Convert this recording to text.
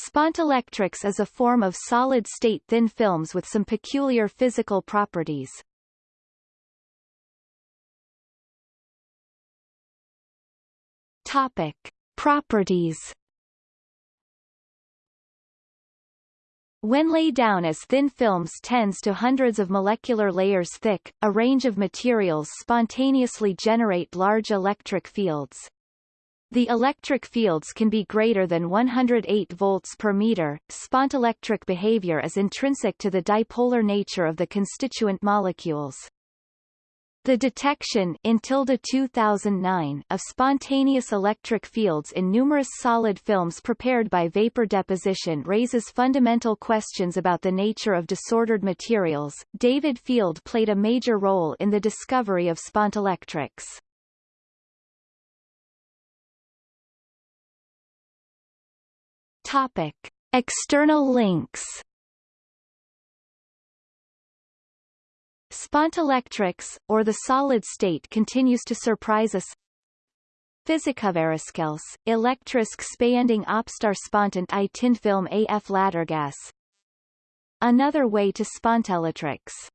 Spontelectrics is a form of solid-state thin films with some peculiar physical properties. Topic. Properties When laid down as thin films tens to hundreds of molecular layers thick, a range of materials spontaneously generate large electric fields. The electric fields can be greater than 108 volts per meter. Spontelectric behavior is intrinsic to the dipolar nature of the constituent molecules. The detection in 2009 of spontaneous electric fields in numerous solid films prepared by vapor deposition raises fundamental questions about the nature of disordered materials. David Field played a major role in the discovery of spontelectrics. Topic. External links Spontelectrics, or the solid state continues to surprise us. Fysikaveriskels, elektrisk spayending opstar spontant i tinfilm af lattergas Another way to spontelectrics